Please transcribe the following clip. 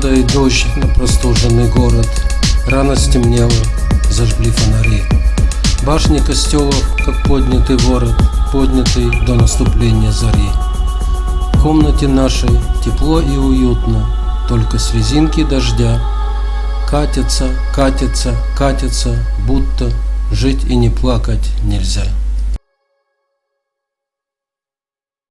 дождь ну, на простуженный город. Рано стемнело, зажгли фонари. Башни костелов, как поднятый ворот Поднятый до наступления зари. В комнате нашей тепло и уютно Только с резинки дождя. Катится, катится, катится, будто Жить и не плакать нельзя.